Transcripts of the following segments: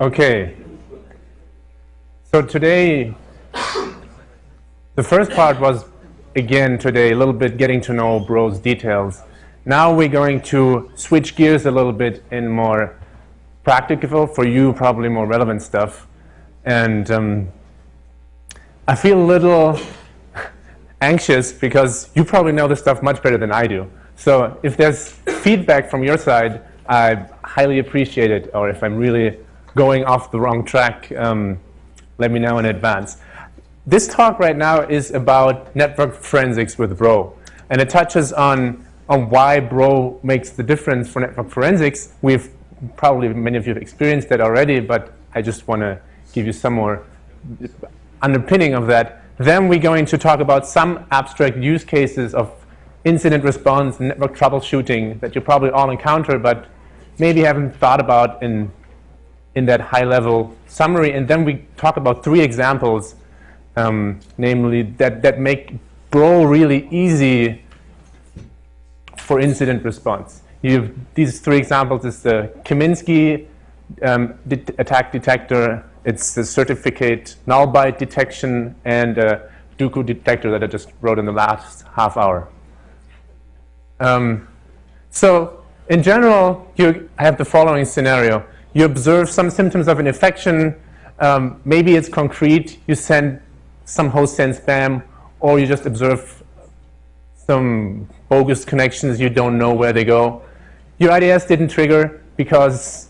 Okay. So today, the first part was, again, today, a little bit getting to know Bro's details. Now we're going to switch gears a little bit in more practical, for you, probably more relevant stuff. And um, I feel a little anxious because you probably know this stuff much better than I do. So if there's feedback from your side, I highly appreciate it. Or if I'm really going off the wrong track, um, let me know in advance. This talk right now is about network forensics with Bro. And it touches on, on why Bro makes the difference for network forensics. We've probably, many of you have experienced that already, but I just want to give you some more underpinning of that. Then we're going to talk about some abstract use cases of incident response and network troubleshooting that you probably all encounter, but maybe haven't thought about in, in that high-level summary. And then we talk about three examples, um, namely that, that make Bro really easy for incident response. You these three examples is the Kaminsky um, attack detector, it's the certificate null byte detection, and a Duqu detector that I just wrote in the last half hour. Um, so in general, you have the following scenario. You observe some symptoms of an infection. Um, maybe it's concrete. You send some host send spam, or you just observe some bogus connections. You don't know where they go. Your IDS didn't trigger because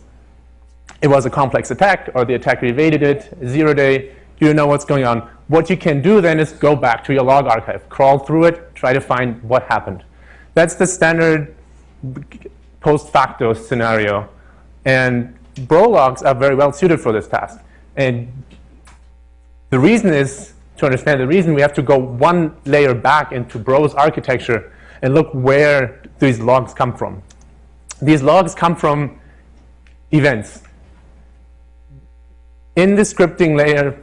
it was a complex attack or the attacker evaded it, zero day, you don't know what's going on. What you can do then is go back to your log archive, crawl through it, try to find what happened. That's the standard post facto scenario. And Bro logs are very well suited for this task. And the reason is, to understand the reason, we have to go one layer back into Bro's architecture and look where these logs come from. These logs come from events. In the scripting layer,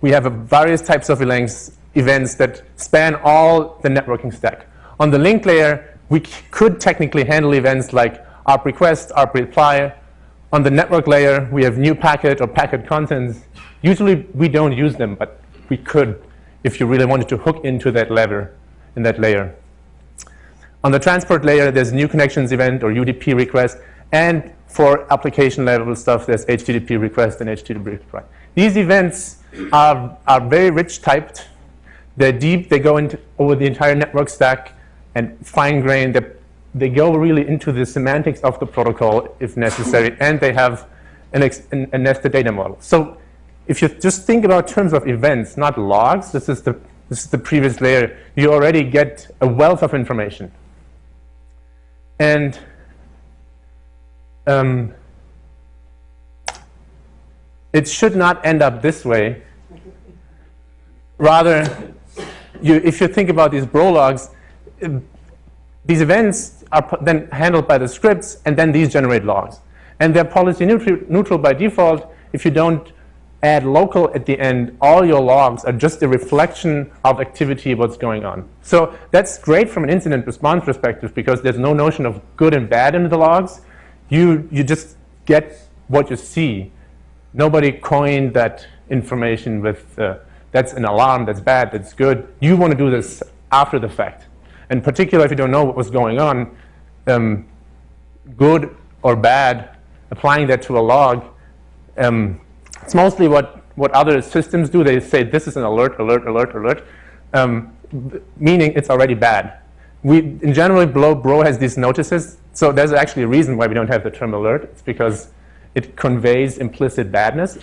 we have various types of events that span all the networking stack. On the link layer, we could technically handle events like ARP request, ARP reply. On the network layer, we have new packet or packet contents. Usually, we don't use them, but we could if you really wanted to hook into that lever in that layer. On the transport layer, there's new connections event or UDP request. And for application level stuff, there's HTTP request and HTTP reply. These events are, are very rich typed. They're deep. They go into, over the entire network stack and fine-grained. They, they go really into the semantics of the protocol if necessary. And they have an an, a nested data model. So if you just think about terms of events, not logs, this is the, this is the previous layer, you already get a wealth of information. And um, it should not end up this way. Rather, you, if you think about these bro logs, these events are then handled by the scripts, and then these generate logs. And they're policy neutral, by default. If you don't add local at the end, all your logs are just a reflection of activity, what's going on. So that's great from an incident response perspective because there's no notion of good and bad in the logs. You, you just get what you see. Nobody coined that information with uh, that's an alarm, that's bad, that's good. You want to do this after the fact. And particularly if you don't know what was going on, um, good or bad, applying that to a log, um, it's mostly what, what other systems do. They say this is an alert, alert, alert, alert, um, meaning it's already bad. We, in general, Bro, Bro has these notices. So there's actually a reason why we don't have the term alert. It's because it conveys implicit badness.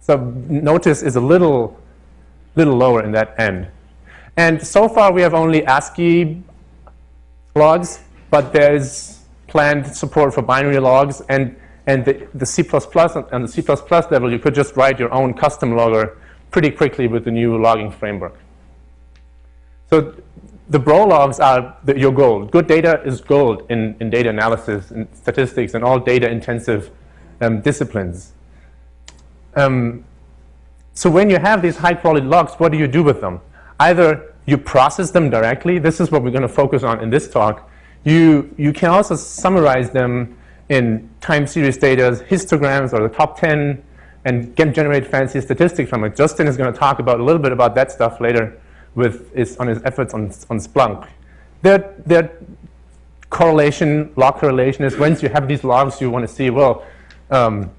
So notice is a little, little lower in that end. And so far, we have only ASCII logs, but there's planned support for binary logs. And and the, the C++ and the C++ level, you could just write your own custom logger pretty quickly with the new logging framework. So the Bro logs are the, your gold. Good data is gold in, in data analysis and statistics and all data-intensive um, disciplines. Um, so when you have these high-quality logs, what do you do with them? Either you process them directly. This is what we're going to focus on in this talk. You, you can also summarize them in time series data, histograms or the top 10, and get, generate fancy statistics from it. Justin is going to talk about a little bit about that stuff later with his, on his efforts on, on Splunk. Their, their correlation, log correlation is once you have these logs, you want to see, well, um,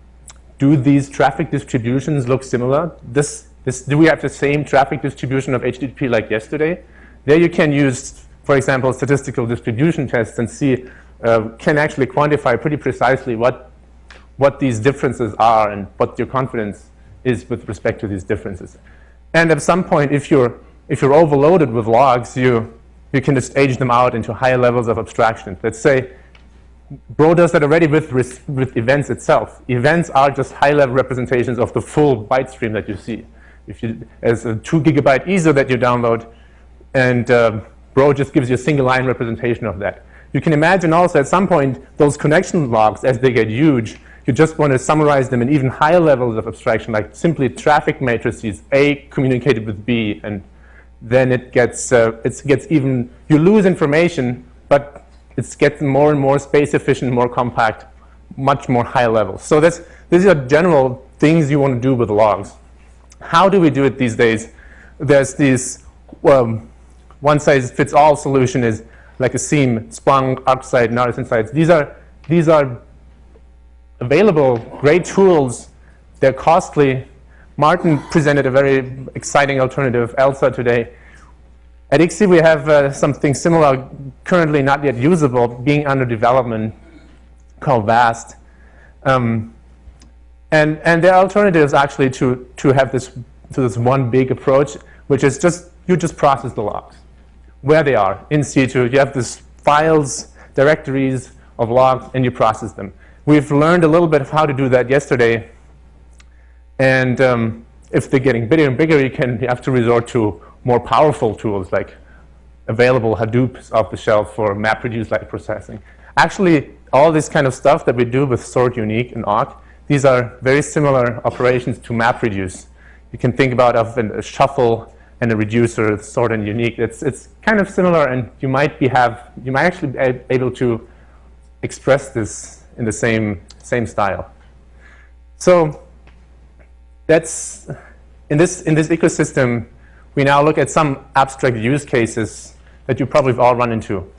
do these traffic distributions look similar? This, this, do we have the same traffic distribution of HTTP like yesterday? There you can use, for example, statistical distribution tests and see, uh, can actually quantify pretty precisely what, what these differences are and what your confidence is with respect to these differences. And at some point, if you're, if you're overloaded with logs, you, you can just age them out into higher levels of abstraction. Let's say Bro does that already with, with events itself. Events are just high-level representations of the full byte stream that you see. If you, as a two gigabyte ISO that you download, and uh, Bro just gives you a single line representation of that. You can imagine also at some point those connection logs, as they get huge, you just want to summarize them in even higher levels of abstraction, like simply traffic matrices, A communicated with B, and then it gets, uh, it gets even, you lose information, but it's getting more and more space efficient, more compact, much more high level. So this, these are general things you want to do with logs. How do we do it these days? There's this um, one-size-fits-all solution is like a SIEM, Splunk, ArcSight, and Artisan Sites. These are, these are available, great tools. They're costly. Martin presented a very exciting alternative, ELSA, today. At ICSI, we have uh, something similar, currently not yet usable, being under development, called VAST. Um, and, and there are alternatives actually to, to have this, to this one big approach, which is just, you just process the logs, where they are, in situ. You have these files, directories of logs, and you process them. We've learned a little bit of how to do that yesterday. And um, if they're getting bigger and bigger, you, can, you have to resort to more powerful tools like available Hadoop off the shelf for MapReduce-like processing. Actually, all this kind of stuff that we do with sort, unique, and awk, these are very similar operations to MapReduce. You can think about of a shuffle and a reducer, sort and unique. It's, it's kind of similar, and you might be have you might actually be able to express this in the same same style. So that's in this in this ecosystem we now look at some abstract use cases that you probably have all run into.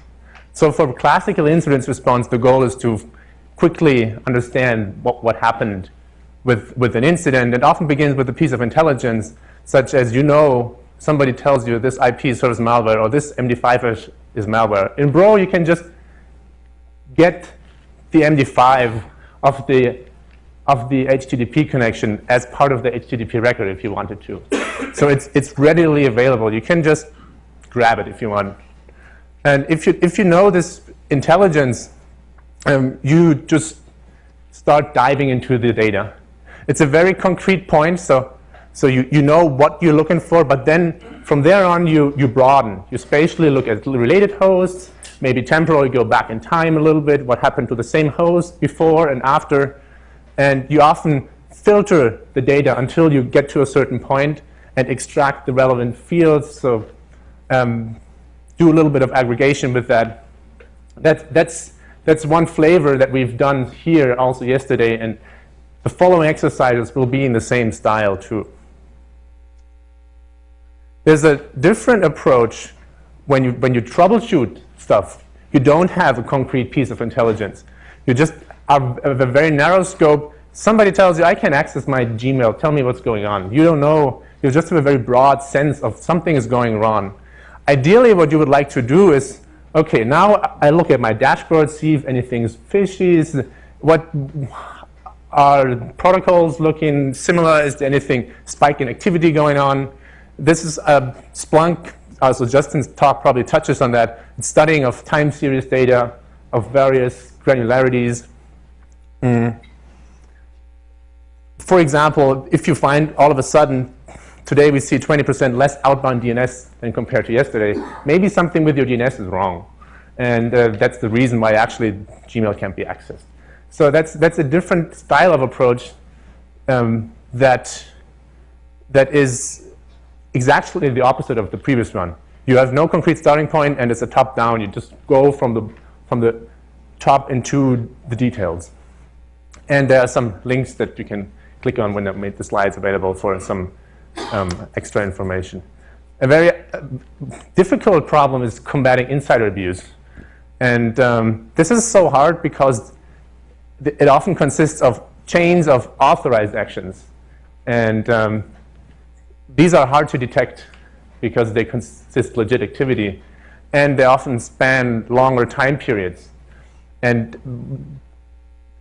So for classical incident response, the goal is to quickly understand what, what happened with, with an incident. It often begins with a piece of intelligence, such as you know somebody tells you this IP serves malware or this MD5 is malware. In Bro, you can just get the MD5 of the of the HTTP connection as part of the HTTP record if you wanted to. so it's, it's readily available. You can just grab it if you want. And if you, if you know this intelligence, um, you just start diving into the data. It's a very concrete point, so, so you, you know what you're looking for, but then from there on you, you broaden. You spatially look at related hosts, maybe temporally go back in time a little bit, what happened to the same host before and after, and you often filter the data until you get to a certain point and extract the relevant fields. So um, do a little bit of aggregation with that. that. That's, that's one flavor that we've done here also yesterday. And the following exercises will be in the same style too. There's a different approach when you, when you troubleshoot stuff. You don't have a concrete piece of intelligence. You just have a very narrow scope. Somebody tells you, I can access my Gmail. Tell me what's going on. You don't know. You just have a very broad sense of something is going wrong. Ideally, what you would like to do is, OK, now I look at my dashboard, see if anything's fishy. What are protocols looking similar? Is there anything spike in activity going on? This is a Splunk. Uh, so Justin's talk probably touches on that. It's studying of time series data of various granularities. Mm. For example, if you find all of a sudden, today we see 20% less outbound DNS than compared to yesterday, maybe something with your DNS is wrong. And uh, that's the reason why actually Gmail can't be accessed. So that's, that's a different style of approach um, that, that is exactly the opposite of the previous one. You have no concrete starting point, and it's a top-down. You just go from the, from the top into the details. And there are some links that you can click on when I made the slides available for some um, extra information. A very uh, difficult problem is combating insider abuse. And um, this is so hard because it often consists of chains of authorized actions. And um, these are hard to detect because they consist legit activity. And they often span longer time periods. And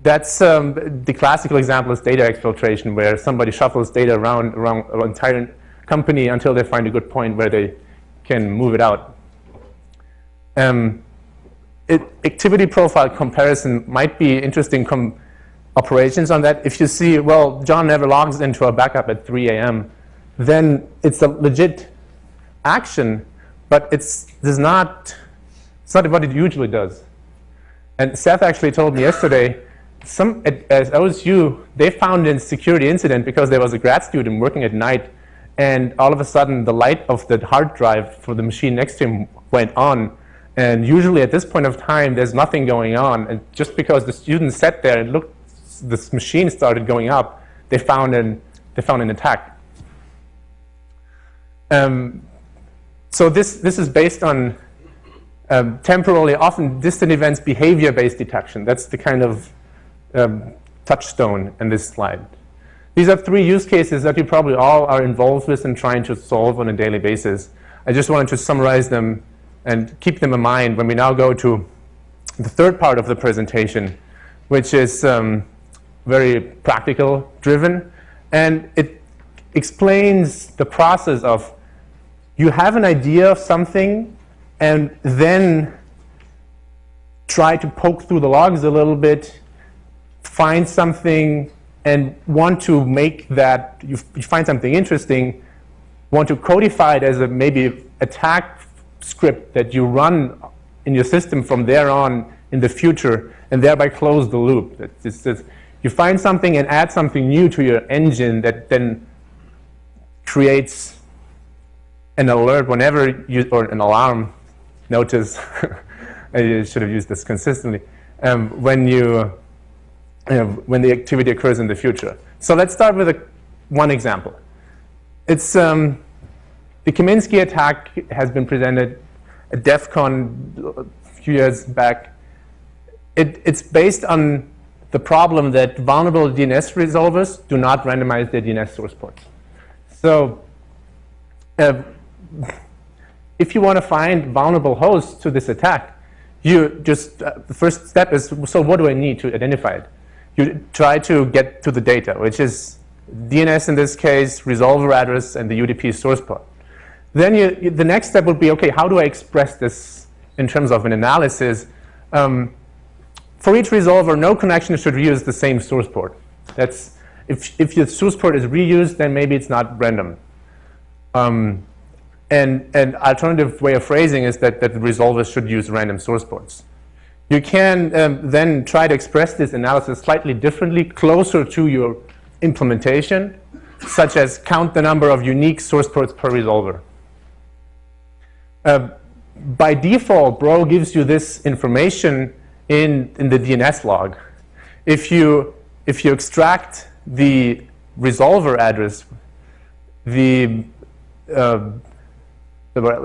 that's um, the classical example is data exfiltration, where somebody shuffles data around, around an entire company until they find a good point where they can move it out. Um, it, activity profile comparison might be interesting operations on that. If you see, well, John never logs into a backup at 3 a.m., then it's a legit action, but it's does not, it's not what it usually does. And Seth actually told me yesterday some at, OSU, they found a security incident because there was a grad student working at night, and all of a sudden the light of the hard drive for the machine next to him went on. And usually at this point of time, there's nothing going on. And just because the student sat there and looked, this machine started going up, they found an, they found an attack. Um, so this, this is based on um, temporally, often distant events, behavior-based detection. That's the kind of um, touchstone in this slide. These are three use cases that you probably all are involved with and trying to solve on a daily basis. I just wanted to summarize them and keep them in mind when we now go to the third part of the presentation, which is um, very practical driven. And it explains the process of you have an idea of something and then try to poke through the logs a little bit find something and want to make that, you, you find something interesting, want to codify it as a maybe attack script that you run in your system from there on in the future and thereby close the loop. It's just, you find something and add something new to your engine that then creates an alert whenever you, or an alarm notice, I should have used this consistently, um, when you when the activity occurs in the future. So let's start with a, one example. It's um, the Kaminsky attack has been presented at DEF CON a few years back. It, it's based on the problem that vulnerable DNS resolvers do not randomize their DNS source ports. So uh, if you want to find vulnerable hosts to this attack, you just, uh, the first step is, so what do I need to identify it? You try to get to the data, which is DNS in this case, resolver address, and the UDP source port. Then you, the next step would be, okay, how do I express this in terms of an analysis? Um, for each resolver, no connection should reuse the same source port. That's, if, if your source port is reused, then maybe it's not random. Um, and an alternative way of phrasing is that, that the resolvers should use random source ports. You can um, then try to express this analysis slightly differently, closer to your implementation, such as count the number of unique source ports per resolver. Uh, by default, Bro gives you this information in, in the DNS log. If you, if you extract the resolver address, the, uh,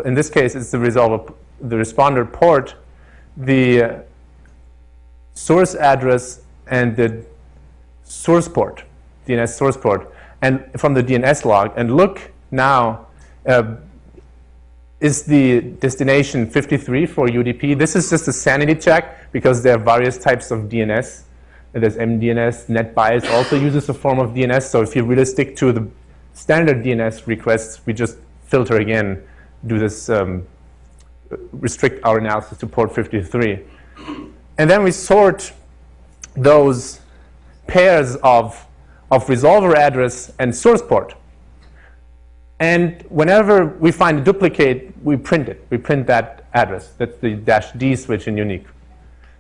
in this case, it's the resolver, the responder port, the source address and the source port, DNS source port, and from the DNS log, and look now, uh, is the destination 53 for UDP? This is just a sanity check because there are various types of DNS. There's MDNS, NetBIOS also uses a form of DNS. So if you really stick to the standard DNS requests, we just filter again, do this, um, restrict our analysis to port 53. And then we sort those pairs of, of resolver address and source port. And whenever we find a duplicate, we print it. We print that address. That's the dash D switch in unique.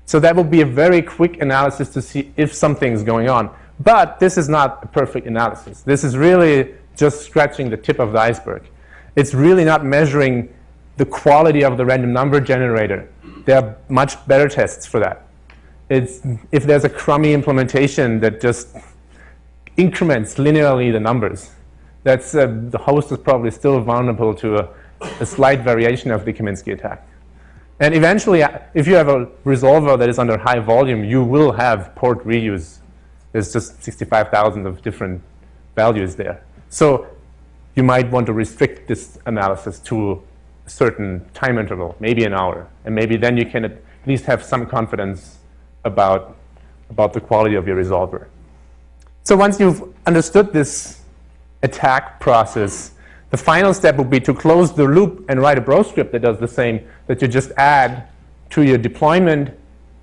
So that will be a very quick analysis to see if something's going on. But this is not a perfect analysis. This is really just scratching the tip of the iceberg. It's really not measuring the quality of the random number generator there are much better tests for that. It's if there's a crummy implementation that just increments linearly the numbers, that's uh, the host is probably still vulnerable to a, a slight variation of the Kaminsky attack. And eventually, uh, if you have a resolver that is under high volume, you will have port reuse. There's just 65,000 of different values there. So you might want to restrict this analysis to certain time interval, maybe an hour. And maybe then you can at least have some confidence about, about the quality of your resolver. So once you've understood this attack process, the final step would be to close the loop and write a bro script that does the same, that you just add to your deployment.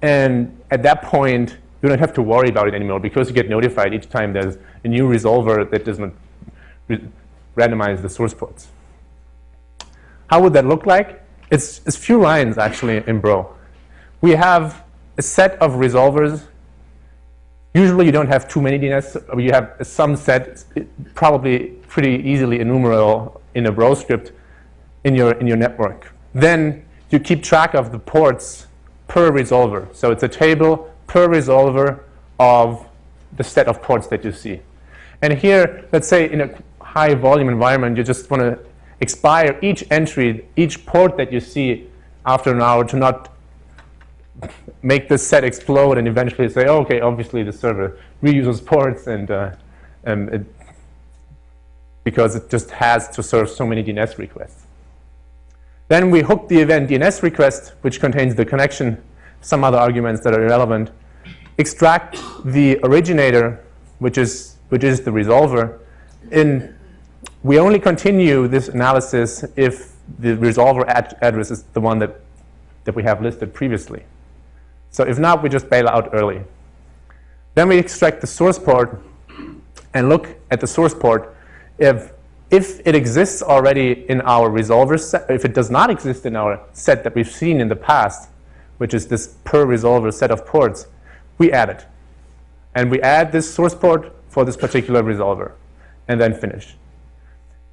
And at that point, you don't have to worry about it anymore because you get notified each time there's a new resolver that doesn't randomize the source ports. How would that look like? It's, it's few lines, actually, in Bro. We have a set of resolvers. Usually, you don't have too many DNS. You have some set, probably pretty easily enumerable in a Bro script in your, in your network. Then you keep track of the ports per resolver. So it's a table per resolver of the set of ports that you see. And here, let's say in a high volume environment, you just want to expire each entry, each port that you see after an hour to not make this set explode and eventually say, oh, okay, obviously the server reuses ports and, uh, and it because it just has to serve so many DNS requests. Then we hook the event DNS request, which contains the connection, some other arguments that are irrelevant, extract the originator, which is, which is the resolver. In, we only continue this analysis if the resolver ad address is the one that, that we have listed previously. So if not, we just bail out early. Then we extract the source port and look at the source port if, if it exists already in our resolver set, if it does not exist in our set that we've seen in the past, which is this per resolver set of ports, we add it. And we add this source port for this particular resolver, and then finish.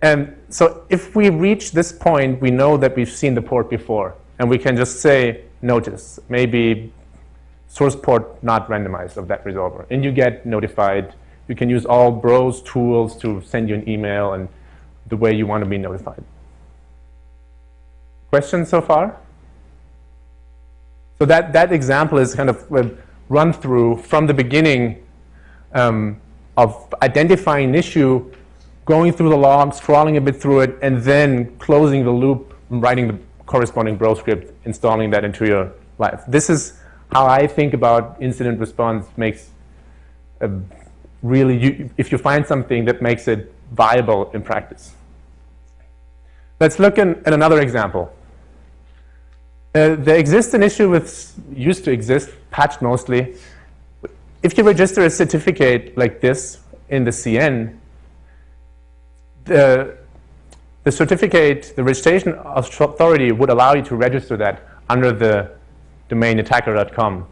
And so if we reach this point, we know that we've seen the port before, and we can just say, notice, maybe source port not randomized of that resolver. And you get notified you can use all Bros tools to send you an email and the way you want to be notified. Questions so far? So that, that example is kind of a run through from the beginning um, of identifying an issue, going through the logs, crawling a bit through it, and then closing the loop, writing the corresponding Bro script, installing that into your life. This is how I think about incident response makes a really, you, if you find something that makes it viable in practice. Let's look in, at another example. Uh, there exists an issue with, used to exist, patched mostly. If you register a certificate like this in the CN, the, the certificate, the registration authority would allow you to register that under the domain attacker.com.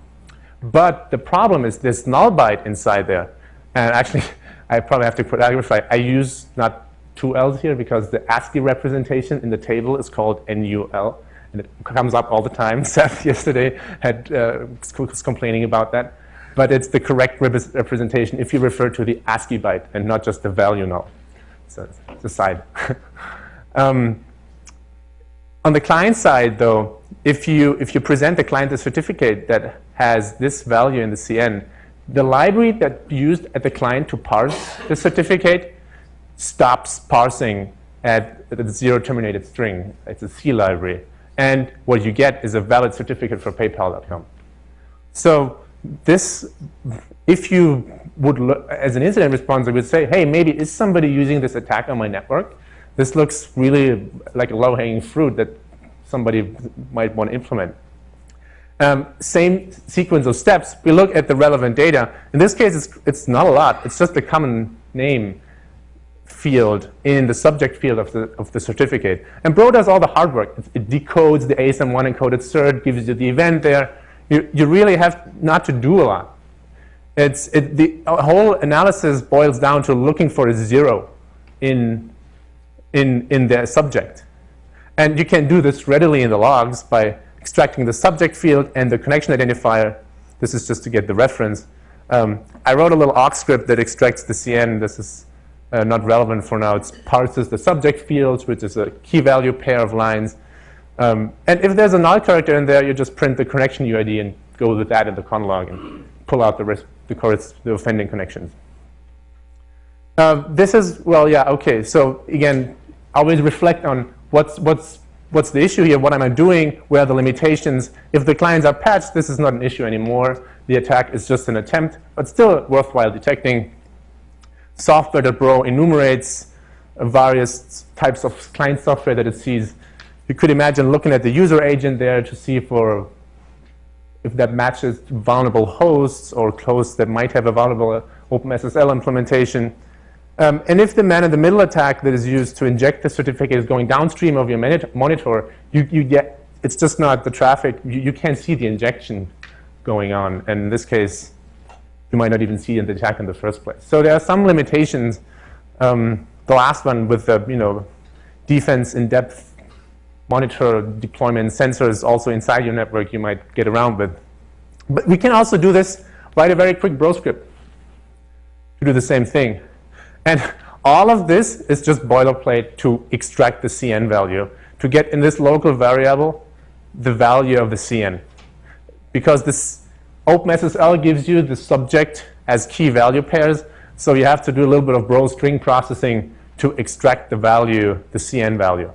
But the problem is there's null byte inside there. And actually, I probably have to clarify. I use not two L's here because the ASCII representation in the table is called NUL. And it comes up all the time. Seth yesterday had uh, was complaining about that. But it's the correct representation if you refer to the ASCII byte and not just the value null. So it's a side. um, on the client side, though, if you, if you present the client a certificate that has this value in the CN, the library that used at the client to parse the certificate stops parsing at the zero terminated string. It's a C library. And what you get is a valid certificate for PayPal.com. So this, if you would, look, as an incident responder, would say, hey, maybe is somebody using this attack on my network? This looks really like a low-hanging fruit that somebody might want to implement. Um, same sequence of steps, we look at the relevant data. In this case, it's, it's not a lot. It's just a common name field in the subject field of the, of the certificate. And Bro does all the hard work. It, it decodes the ASN.1 encoded cert, gives you the event there. You, you really have not to do a lot. It's, it, the whole analysis boils down to looking for a zero in, in, in the subject. And you can do this readily in the logs by extracting the subject field and the connection identifier This is just to get the reference. Um, I wrote a little awk script that extracts the CN. This is uh, not relevant for now. It parses the subject field, which is a key value pair of lines. Um, and if there's a null character in there, you just print the connection UID and go with that in the conlog and pull out the, rest, the, the offending connections. Uh, this is, well, yeah, okay. So again, always reflect on what's, what's, what's the issue here, what am I doing, where are the limitations. If the clients are patched, this is not an issue anymore. The attack is just an attempt, but still worthwhile detecting. Software.bro enumerates various types of client software that it sees. You could imagine looking at the user agent there to see for if that matches vulnerable hosts or hosts that might have a vulnerable OpenSSL implementation. Um, and if the man-in-the-middle attack that is used to inject the certificate is going downstream of your monitor, you, you get, it's just not the traffic. You, you can't see the injection going on. And in this case, you might not even see the attack in the first place. So there are some limitations. Um, the last one with the you know defense in depth monitor deployment sensors also inside your network you might get around with. But we can also do this, write a very quick bro script to do the same thing. And all of this is just boilerplate to extract the CN value, to get in this local variable the value of the CN. Because this OpenSSL gives you the subject as key value pairs, so you have to do a little bit of bro string processing to extract the value, the CN value.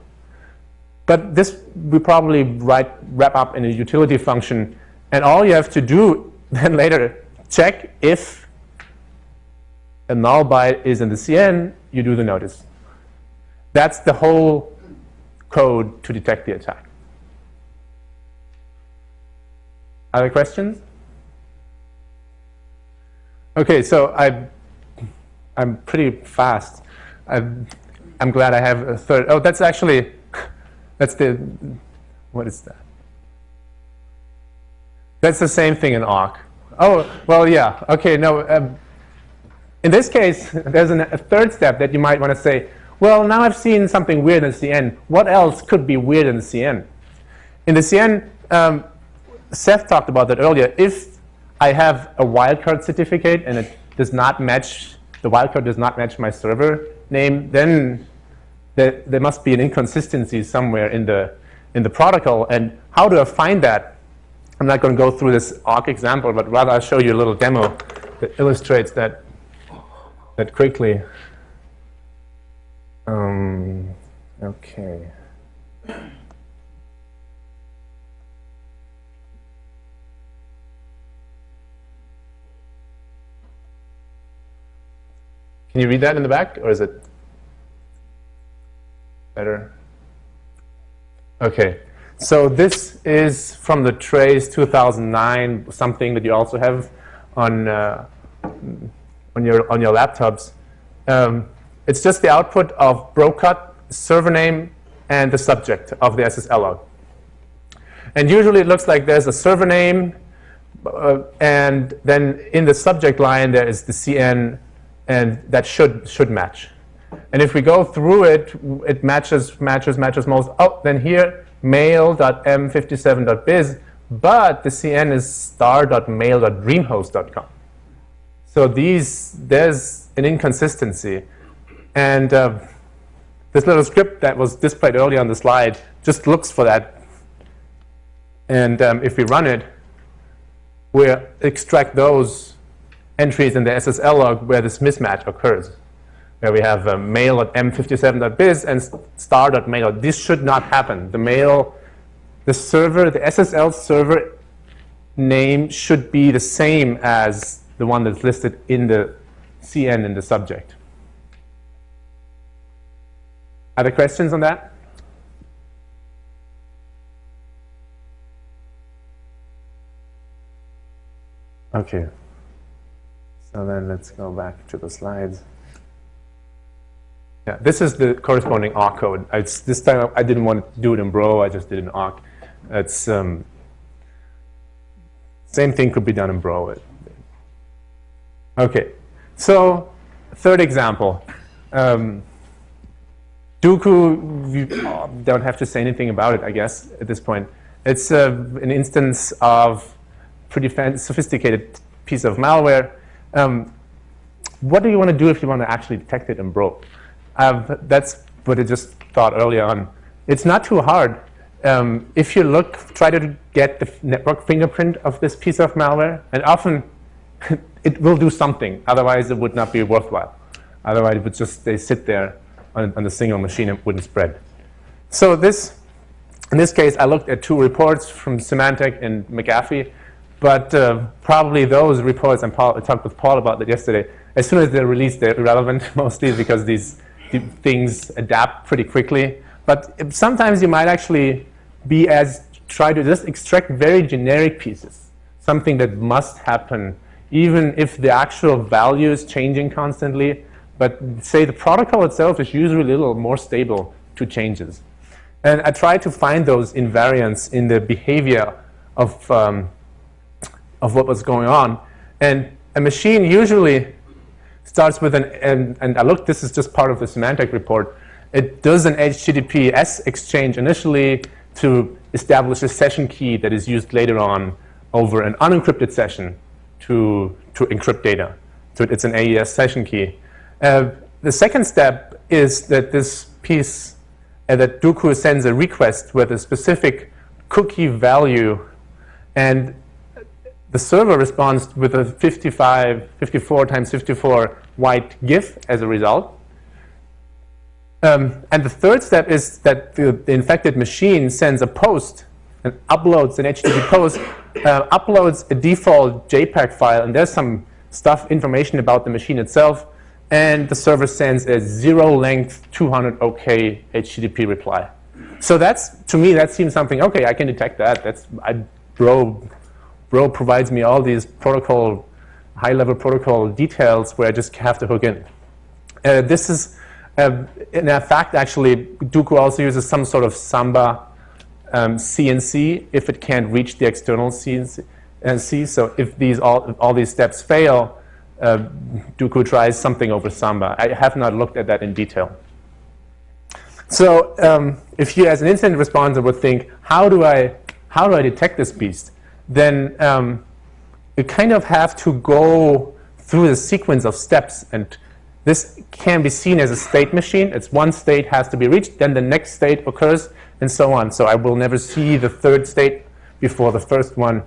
But this we probably write, wrap up in a utility function, and all you have to do then later check if a null byte is in the CN, you do the notice. That's the whole code to detect the attack. Other questions? Okay, so I, I'm pretty fast. I'm, I'm glad I have a third. Oh, that's actually, that's the, what is that? That's the same thing in awk. Oh, well, yeah. Okay, no, um, in this case, there's an, a third step that you might want to say, well, now I've seen something weird in CN. What else could be weird in CN? In the CN, um, Seth talked about that earlier. If I have a wildcard certificate and it does not match, the wildcard does not match my server name, then there, there must be an inconsistency somewhere in the, in the protocol. And how do I find that? I'm not going to go through this awk example, but rather I'll show you a little demo that illustrates that that quickly. Um, okay. Can you read that in the back, or is it better? Okay. So this is from the Trace 2009, something that you also have on uh, on your, on your laptops. Um, it's just the output of bro-cut, server name, and the subject of the SSL log. And usually it looks like there's a server name, uh, and then in the subject line there is the CN, and that should, should match. And if we go through it, it matches, matches, matches most. Oh, then here, mail.m57.biz, but the CN is star.mail.dreamhost.com. So these, there's an inconsistency. And uh, this little script that was displayed earlier on the slide just looks for that. And um, if we run it, we extract those entries in the SSL log where this mismatch occurs, where we have uh, mail.m57.biz and star.mail. This should not happen. The mail, the server, the SSL server name should be the same as the one that's listed in the CN in the subject. Other questions on that? Okay. So then let's go back to the slides. Yeah, this is the corresponding awk code. This time I didn't want to do it in Bro, I just did it in awk. It's um, same thing could be done in Bro. Okay, so third example. Um, Duqu, you don't have to say anything about it, I guess, at this point. It's uh, an instance of pretty sophisticated piece of malware. Um, what do you want to do if you want to actually detect it in Bro? That's what I just thought earlier on. It's not too hard. Um, if you look, try to get the network fingerprint of this piece of malware, and often it will do something. Otherwise, it would not be worthwhile. Otherwise, it would just they sit there on, on the single machine and wouldn't spread. So this, in this case, I looked at two reports from Symantec and McAfee, but uh, probably those reports, and Paul, I talked with Paul about that yesterday, as soon as they're released, they're irrelevant, mostly because these things adapt pretty quickly. But sometimes you might actually be as, try to just extract very generic pieces, something that must happen, even if the actual value is changing constantly. But say the protocol itself is usually a little more stable to changes. And I try to find those invariants in the behavior of, um, of what was going on. And a machine usually starts with an, and, and I looked, this is just part of the Symantec report. It does an HTTPS exchange initially to establish a session key that is used later on over an unencrypted session to, to encrypt data. So it's an AES session key. Uh, the second step is that this piece, uh, that Duqu sends a request with a specific cookie value and the server responds with a 55, 54 times 54 white GIF as a result. Um, and the third step is that the, the, infected machine sends a post and uploads an HTTP post, uh, uploads a default JPEG file, and there's some stuff, information about the machine itself, and the server sends a zero length 200 OK HTTP reply. So that's, to me, that seems something, okay, I can detect that. That's, I, bro, bro provides me all these protocol, high-level protocol details where I just have to hook in. Uh, this is, uh, in fact, actually, Duqu also uses some sort of Samba um, CNC if it can't reach the external CNC. So if these all, all these steps fail, uh, Duqu tries something over Samba. I have not looked at that in detail. So um, if you as an incident responder would think, how do I, how do I detect this beast? Then um, you kind of have to go through the sequence of steps. And this can be seen as a state machine. It's one state has to be reached, then the next state occurs, and so on. So I will never see the third state before the first one.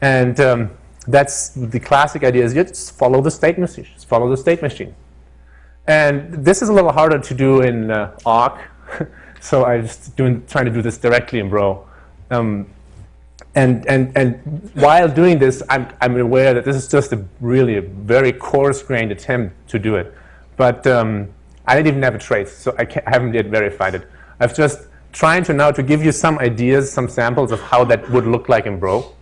And um, that's the classic idea is you just follow the state machine, just follow the state machine. And this is a little harder to do in uh, awk, so I'm just doing, trying to do this directly in Bro. Um, and, and, and while doing this, I'm, I'm aware that this is just a really a very coarse-grained attempt to do it. But um, I didn't even have a trace, so I, I haven't yet verified it. I've just trying to now to give you some ideas, some samples of how that would look like in Bro.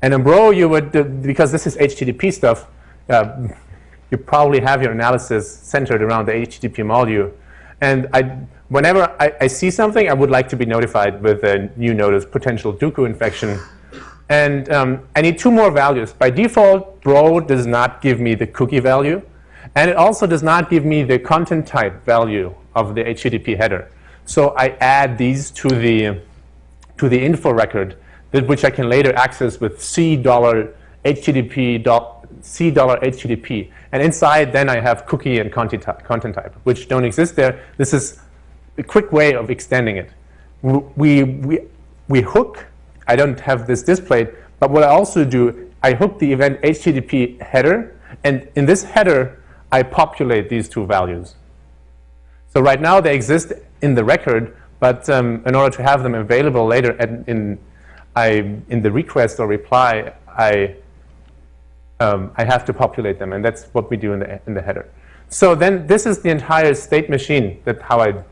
And in Bro, you would, uh, because this is HTTP stuff, uh, you probably have your analysis centered around the HTTP module. And I, whenever I, I, see something, I would like to be notified with a new notice, potential Duqu infection. And um, I need two more values. By default, Bro does not give me the cookie value. And it also does not give me the content type value of the HTTP header. So I add these to the, to the info record which I can later access with C HTTP C dollar HTTP. And inside, then I have cookie and content type, which don't exist there. This is a quick way of extending it. We, we, we hook, I don't have this displayed, but what I also do, I hook the event HTTP header, and in this header, I populate these two values. So right now, they exist in the record, but um, in order to have them available later in I, in the request or reply, I, um, I have to populate them, and that's what we do in the, in the header. So then this is the entire state machine, that how I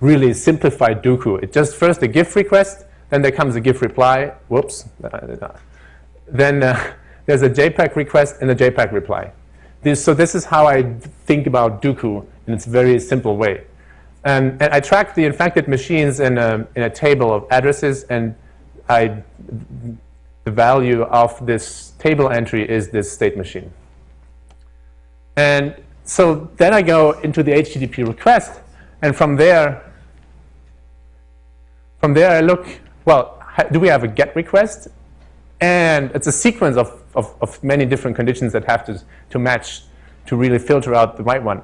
really simplified Duqu. It just first a GIF request, then there comes a GIF reply, whoops. Then uh, there's a JPEG request and a JPEG reply. This, so this is how I think about Duqu in its very simple way. and I track the infected machines in a, in a table of addresses and I, the value of this table entry is this state machine. And so then I go into the HTTP request, and from there, from there I look, well, do we have a GET request? And it's a sequence of, of, of many different conditions that have to, to match to really filter out the right one.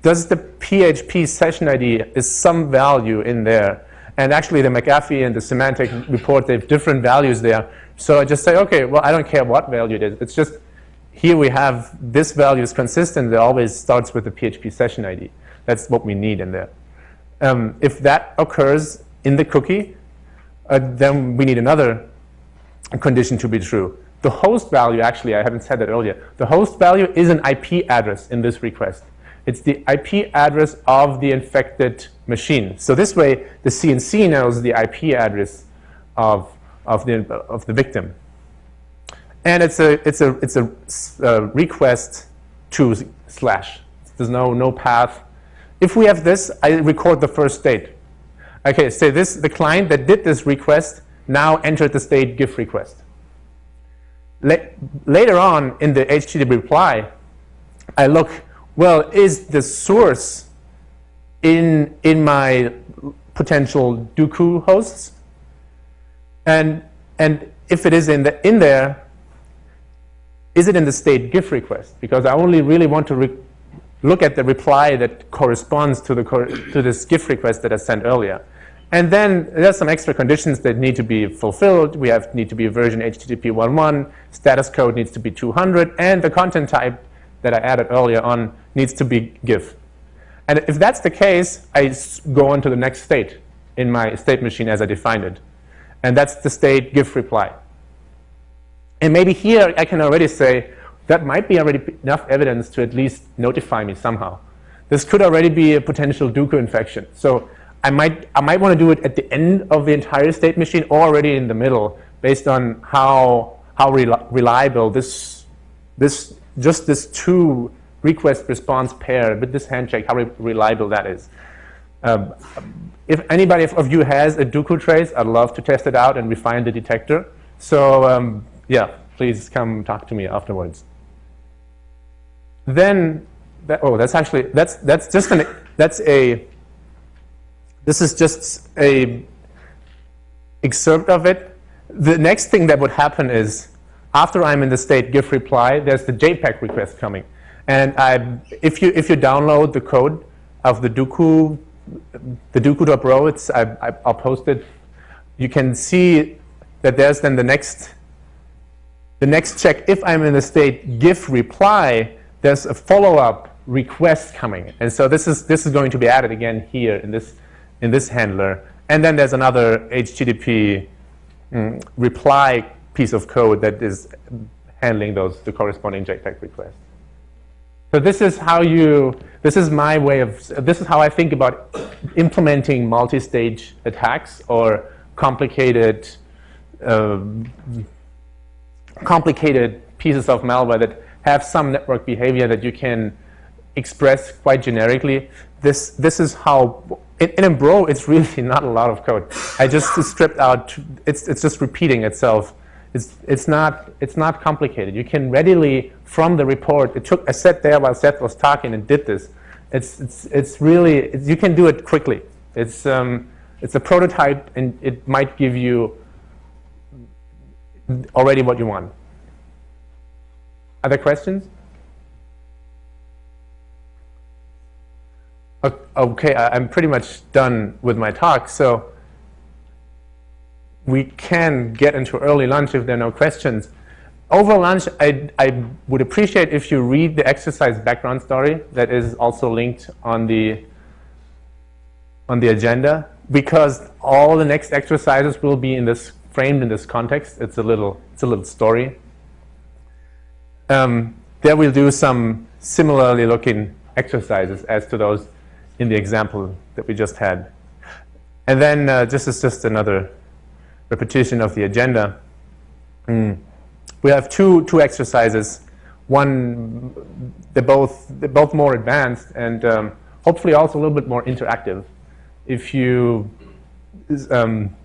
Does the PHP session ID is some value in there? And actually the McAfee and the Symantec report, they have different values there. So I just say, okay, well, I don't care what value it is. It's just here we have this value is consistent. It always starts with the PHP session ID. That's what we need in there. Um, if that occurs in the cookie, uh, then we need another condition to be true. The host value, actually, I haven't said that earlier. The host value is an IP address in this request. It's the IP address of the infected machine. So this way, the CNC knows the IP address of, of, the, of the victim. And it's a, it's a, it's a uh, request to slash. There's no, no path. If we have this, I record the first state. Okay, so this, the client that did this request now entered the state GIF request. La later on in the HTTP reply, I look, well, is the source in, in my potential Duqu hosts? And, and if it is in, the, in there, is it in the state GIF request? Because I only really want to look at the reply that corresponds to, the, to this GIF request that I sent earlier. And then there's some extra conditions that need to be fulfilled. We have need to be version HTTP 1.1, status code needs to be 200, and the content type that I added earlier on needs to be GIF. And if that's the case, I go on to the next state in my state machine as I defined it. And that's the state GIF reply. And maybe here I can already say that might be already enough evidence to at least notify me somehow. This could already be a potential Duqu infection. So I might, I might want to do it at the end of the entire state machine or already in the middle based on how, how reliable this, this, just this two request response pair with this handshake, how re reliable that is. Um, if anybody of you has a Duqu trace, I'd love to test it out and refine the detector. So um, yeah, please come talk to me afterwards. Then, that, oh, that's actually, that's, that's just an, that's a, this is just a excerpt of it. The next thing that would happen is after I'm in the state GIF reply, there's the JPEG request coming. And I, if, you, if you download the code of the Duqu, the Duqu.bro, it's, I, I'll post it. You can see that there's then the next, the next check. If I'm in the state GIF reply, there's a follow-up request coming. And so this is, this is going to be added again here in this in this handler. And then there's another HTTP mm, reply piece of code that is handling those the corresponding JPEG requests. So this is how you, this is my way of, this is how I think about implementing multi-stage attacks or complicated, uh, complicated pieces of malware that have some network behavior that you can express quite generically. This, this is how in, in bro, it's really not a lot of code. I just stripped out, it's, it's just repeating itself. It's, it's, not, it's not complicated. You can readily, from the report, it took, I sat there while Seth was talking and did this. It's, it's, it's really, it's, you can do it quickly. It's, um, it's a prototype and it might give you already what you want. Other questions? Okay, I'm pretty much done with my talk, so we can get into early lunch if there are no questions. Over lunch, I, I would appreciate if you read the exercise background story that is also linked on the, on the agenda, because all the next exercises will be in this framed in this context. It's a little, it's a little story. Um, there we'll do some similarly looking exercises as to those in the example that we just had. And then uh, this is just another repetition of the agenda. Mm. We have two, two exercises. One, they're both, they're both more advanced and um, hopefully also a little bit more interactive. If you, um,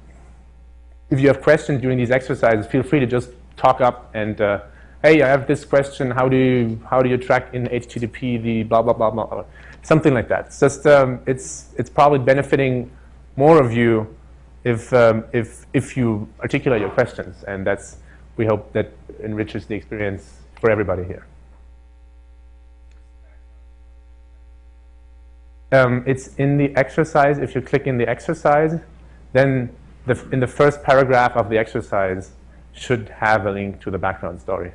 if you have questions during these exercises, feel free to just talk up and uh, hey, I have this question. How do you how do you track in HTTP the blah blah blah blah? Something like that. It's just um, it's it's probably benefiting more of you if um, if if you articulate your questions, and that's we hope that enriches the experience for everybody here. Um, it's in the exercise. If you click in the exercise, then the, in the first paragraph of the exercise should have a link to the background story.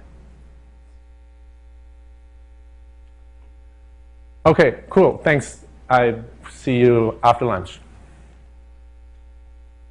Okay, cool. Thanks. I see you after lunch.